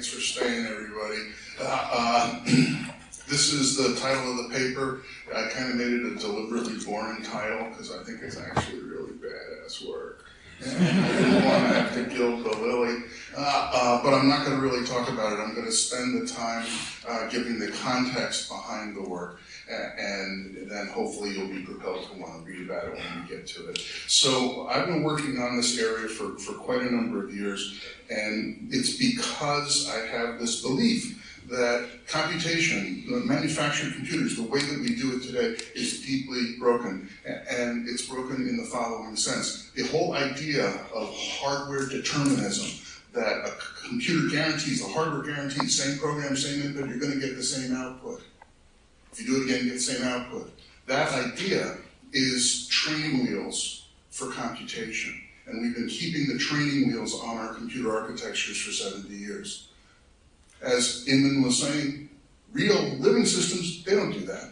Thanks for staying, everybody. Uh, uh, this is the title of the paper. I kind of made it a deliberately boring title because I think it's actually really badass work. Want to gild the lily, uh, uh, but I'm not going to really talk about it. I'm going to spend the time uh, giving the context behind the work and then hopefully you'll be propelled to want to read about it when we get to it. So I've been working on this area for, for quite a number of years, and it's because I have this belief that computation, the manufactured computers, the way that we do it today is deeply broken. And it's broken in the following sense. The whole idea of hardware determinism, that a computer guarantees, a hardware guarantees, same program, same input, you're going to get the same output. If you do it again, you get the same output. That idea is training wheels for computation. And we've been keeping the training wheels on our computer architectures for 70 years. As Inman was saying, real living systems, they don't do that.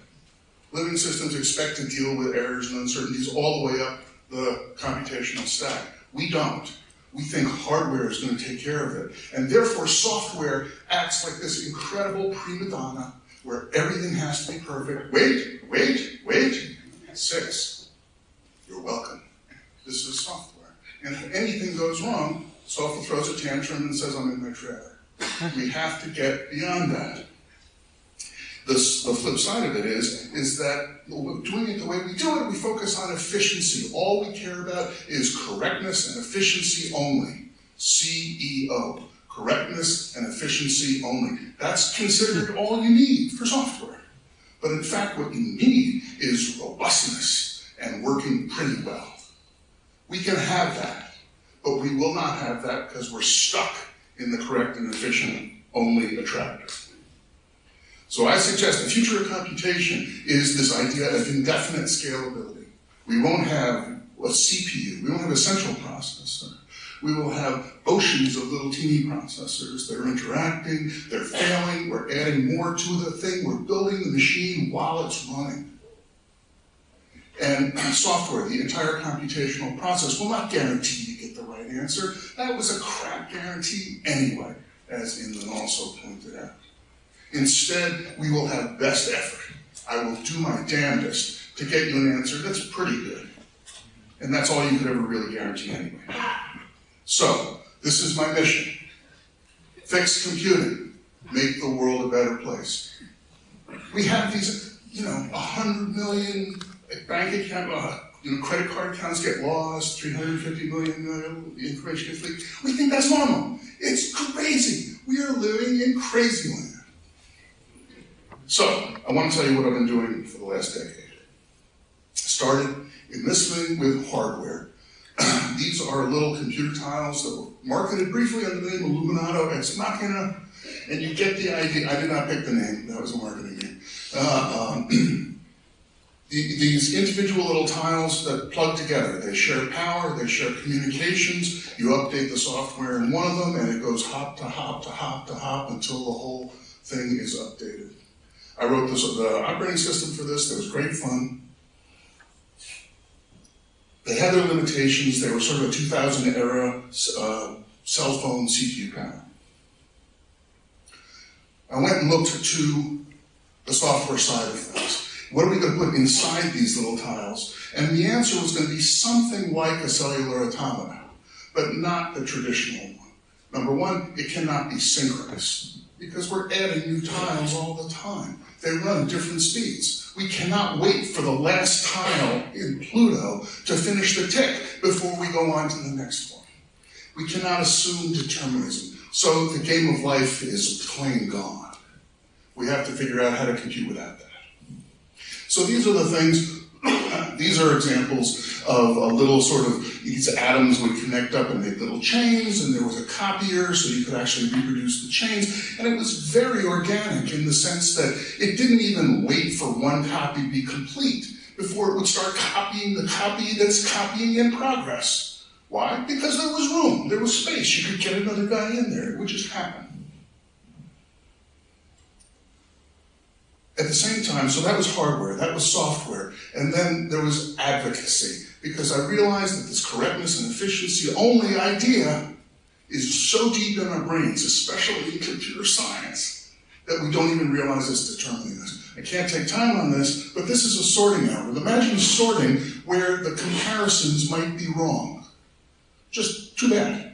Living systems expect to deal with errors and uncertainties all the way up the computational stack. We don't. We think hardware is going to take care of it. And therefore, software acts like this incredible prima donna where everything has to be perfect. Wait, wait, wait. Six. You're welcome. This is software. And if anything goes wrong, software throws a tantrum and says, I'm in my trailer. We have to get beyond that. The, the flip side of it is, is that doing it the way we do it, we focus on efficiency. All we care about is correctness and efficiency only. CEO correctness and efficiency only. That's considered all you need for software. But in fact, what you need is robustness and working pretty well. We can have that, but we will not have that because we're stuck in the correct and efficient only attractor. So I suggest the future of computation is this idea of indefinite scalability. We won't have a CPU, we won't have a central processor we will have oceans of little teeny processors that are interacting, they're failing, we're adding more to the thing, we're building the machine while it's running. And software, the entire computational process, will not guarantee you get the right answer. That was a crap guarantee anyway, as Inman also pointed out. Instead, we will have best effort. I will do my damnedest to get you an answer that's pretty good. And that's all you could ever really guarantee anyway. So, this is my mission. Fix computing. Make the world a better place. We have these, you know, 100 million bank account, uh, you know, credit card accounts get lost, 350 million information gets leaked. We think that's normal. It's crazy. We are living in crazy land. So, I want to tell you what I've been doing for the last decade. Started in this thing with hardware these are little computer tiles that were marketed briefly under the name Illuminato X Machina, and you get the idea. I did not pick the name, that was a marketing name. Uh, um, the, these individual little tiles that plug together, they share power, they share communications, you update the software in one of them, and it goes hop to hop to hop to hop until the whole thing is updated. I wrote this, the operating system for this, It was great fun. They had their limitations. They were sort of a 2000 era uh, cell phone CPU panel. I went and looked to the software side of things. What are we going to put inside these little tiles? And the answer was going to be something like a cellular automata, but not the traditional one. Number one, it cannot be synchronous because we're adding new tiles all the time. They run different speeds. We cannot wait for the last tile in Pluto to finish the tick before we go on to the next one. We cannot assume determinism. So the game of life is plain gone. We have to figure out how to compute without that. So these are the things these are examples of a little sort of, these atoms would connect up and make little chains, and there was a copier, so you could actually reproduce the chains. And it was very organic in the sense that it didn't even wait for one copy to be complete before it would start copying the copy that's copying in progress. Why? Because there was room, there was space. You could get another guy in there. It would just happen. At the same time, so that was hardware, that was software, and then there was advocacy, because I realized that this correctness and efficiency only idea is so deep in our brains, especially in computer science, that we don't even realize it's determining us. I can't take time on this, but this is a sorting algorithm. Imagine sorting where the comparisons might be wrong. Just too bad.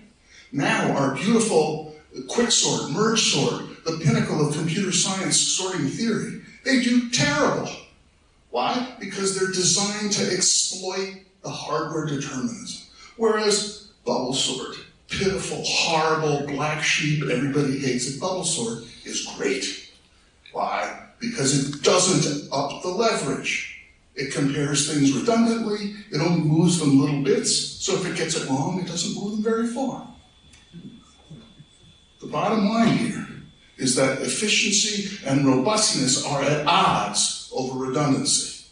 Now, our beautiful quick sort, merge sort, the pinnacle of computer science sorting theory, they do terrible. Why? Because they're designed to exploit the hardware determinism. Whereas bubble sort, pitiful, horrible, black sheep, everybody hates it, bubble sort is great. Why? Because it doesn't up the leverage. It compares things redundantly, it only moves them little bits, so if it gets it wrong, it doesn't move them very far. The bottom line here is that efficiency and robustness are at odds over redundancy.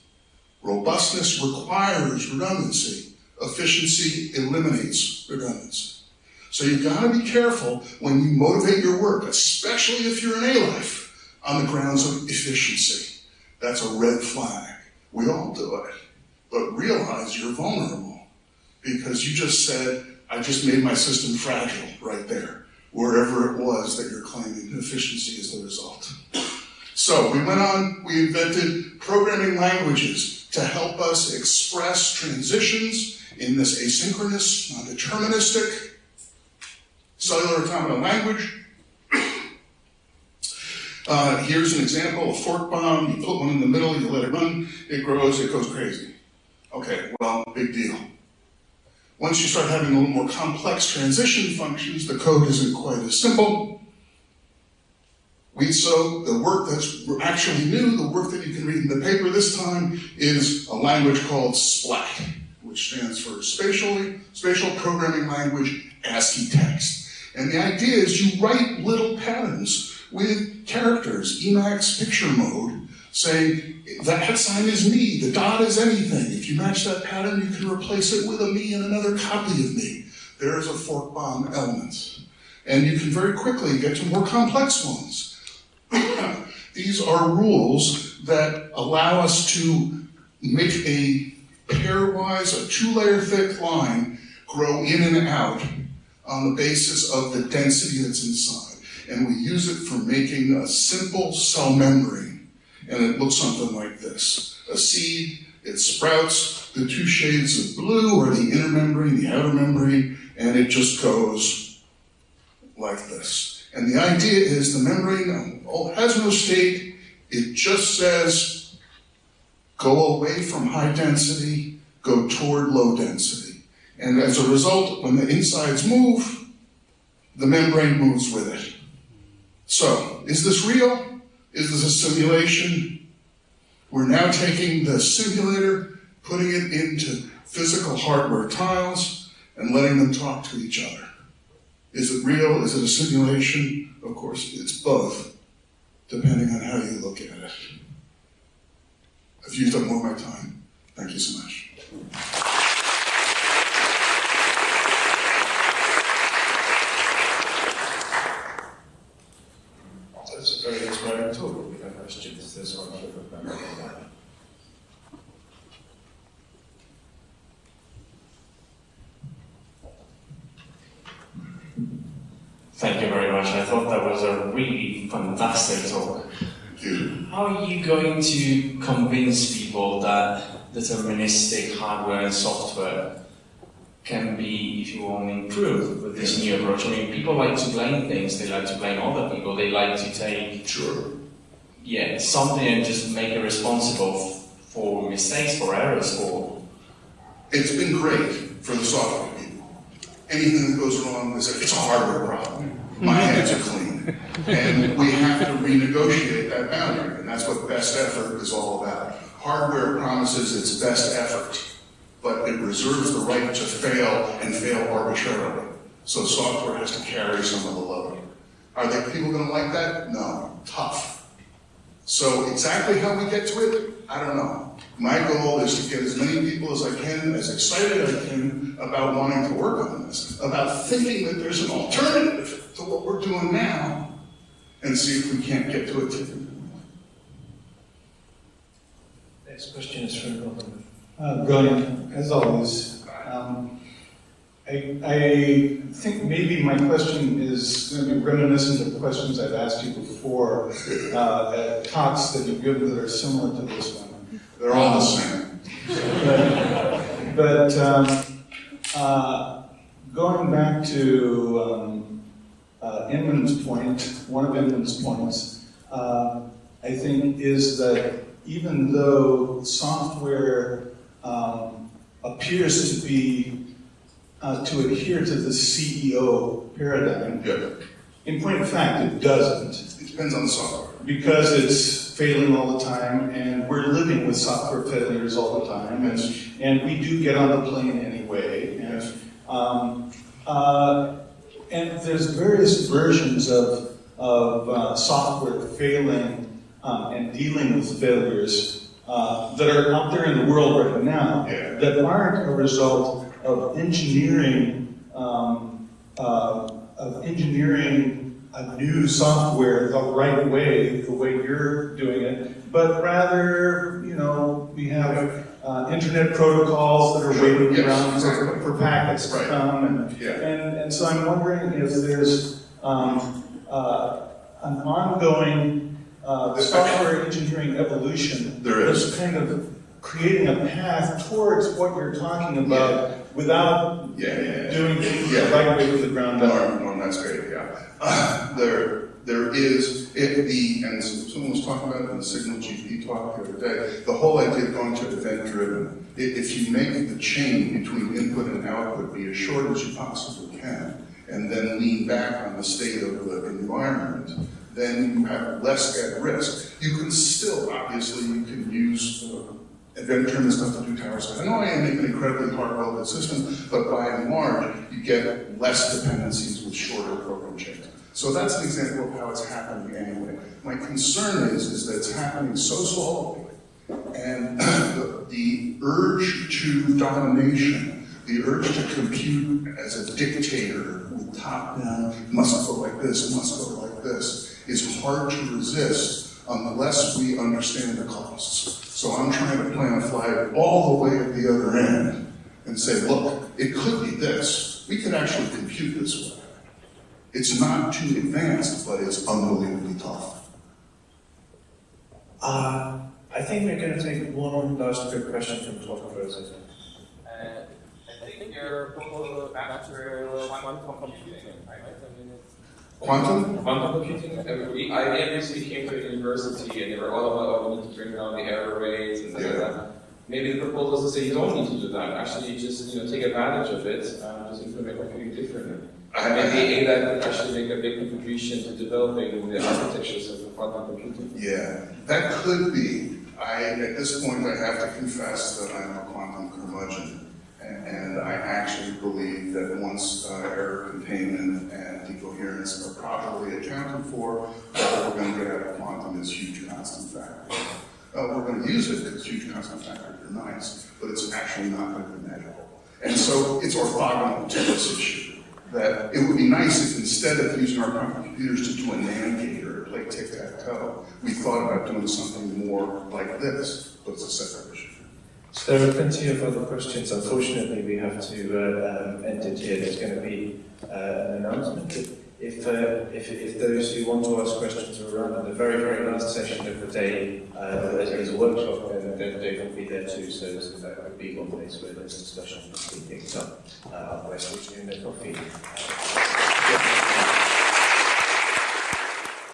Robustness requires redundancy. Efficiency eliminates redundancy. So you've got to be careful when you motivate your work, especially if you're in ALife, on the grounds of efficiency. That's a red flag. We all do it. But realize you're vulnerable because you just said, I just made my system fragile right there, wherever it was that you're claiming efficiency is the result. So we went on, we invented programming languages to help us express transitions in this asynchronous, non-deterministic, cellular automata language. Uh, here's an example, a fork bomb, you put one in the middle, you let it run, it grows, it goes crazy. Okay, well, big deal. Once you start having a little more complex transition functions, the code isn't quite as simple. We, so the work that's actually new, the work that you can read in the paper this time, is a language called SPLAT, which stands for Spatially, Spatial Programming Language ASCII Text. And the idea is you write little patterns with characters, Emacs picture mode, saying that sign is me, the dot is anything. If you match that pattern, you can replace it with a me and another copy of me. There is a fork bomb element. And you can very quickly get to more complex ones. These are rules that allow us to make a pairwise, a two-layer thick line grow in and out on the basis of the density that's inside. And we use it for making a simple cell membrane. And it looks something like this. A seed, it sprouts the two shades of blue, are the inner membrane, the outer membrane, and it just goes like this. And the idea is the membrane has no state, it just says go away from high density, go toward low density. And as a result, when the insides move, the membrane moves with it. So, is this real? Is this a simulation? We're now taking the simulator, putting it into physical hardware tiles, and letting them talk to each other. Is it real? Is it a simulation? Of course, it's both, depending on how you look at it. I've used up more of my time. Thank you so much. That's a very inspiring talk. We have questions. There's one over there. Thank you very much. I thought that was a really fantastic talk. How are you going to convince people that deterministic hardware and software can be, if you want, improved with this new approach? I mean, people like to blame things, they like to blame other people, they like to take Sure. yeah, something and just make it responsible for mistakes, for errors, for It's been great for the software. Anything that goes wrong is it's a hardware problem. Mm-hmm. My hands are clean. And we have to renegotiate that boundary, and that's what best effort is all about. Hardware promises its best effort, but it reserves the right to fail and fail arbitrarily. So software has to carry some of the load. Are there people gonna like that? No, tough. So exactly how we get to it, I don't know. My goal is to get as many people as I can, as excited as I can about wanting to work on this, about thinking that there's an alternative to what we're doing now, and see if we can't get to a tipping point. Next question is from Robin. Uh, brilliant, as always. Um, I, I think maybe my question is going to be reminiscent of questions I've asked you before uh, at talks that you've given that are similar to this one. They're all the same. But, but um, uh, going back to um, uh, Inman's point, one of Inman's points, uh, I think is that even though software um, appears to be uh, to adhere to the CEO paradigm, Yeah, in point of fact, it doesn't it depends on the software. because it's failing all the time, and we're living with software failures all the time, and, and we do get on the plane anyway. And, um, uh, and there's various versions of, of uh, software failing um, and dealing with failures uh, that are out there in the world right now Yeah. that aren't a result of engineering um, uh, of engineering a new software the right way, the way you're doing it, but rather, you know, we have uh, internet protocols that are waiting Yes, around for, for packets to Right. come, and, Yeah. and, and so I'm wondering if there's um, uh, an ongoing uh, software engineering evolution There is. that's kind of creating a path towards what you're talking about without Yeah, yeah, yeah. doing things Yeah. right way from the ground up. Norm, Norm, that's great, yeah. Uh, There, there is, it, the, and someone was talking about it in the SignalGP talk the other day, the whole idea of going to event driven. If you make the chain between input and output be as short as you possibly can, and then lean back on the state of the environment, then you have less at risk. You can still, obviously, you can use uh, event driven stuff to do tower stuff. I know I am making incredibly hard welded systems, but by and large, you get less dependencies with shorter program chains. So that's an example of how it's happening anyway. My concern is, is that it's happening so slowly, and the, the urge to domination, the urge to compute as a dictator, with top-down, must go like this, must go like this, is hard to resist unless we understand the costs. So I'm trying to plan a flag all the way at the other end and say, look, it could be this. We could actually compute this way. It's not too advanced, but it's unbelievably tough. Uh, I think we're going to take one last quick question from Todd Rosa. Uh, I think your proposal back to quantum computing, right? I mean, it's Quantum? Quantum computing, uh, we, IBM recently came to the university and they were all about, oh, we need to bring down the error rates and things like that. Maybe the proposal is to say you don't need to do that, actually just, you know, take advantage of it, um, just implement computing differently. I- Maybe ADA could actually make a big contribution to developing the architectures of quantum computing. Yeah, that could be. I, at this point, I have to confess that I'm a quantum curmudgeon. And, and I actually believe that once uh, error containment and decoherence are properly accounted for, what we're going to get out of quantum is huge constant factors. Uh, we're going to use it because huge constant factors are nice, but it's actually not going to be measurable. And so it's orthogonal to this issue. That it would be nice if instead of using our quantum computers to do a NAND gate or to play tic-tac-toe, we thought about doing something more like this, but it's a there are plenty of other questions. Unfortunately, we have to uh, um, end it here. There's going to be uh, an announcement. If, uh, if, if those who want to ask questions are around in the very, very last session of the day, uh, there is a workshop, then, then they will be there too. So, so that would be one place where there's discussion can be picked up. Uh, otherwise, doing the coffee.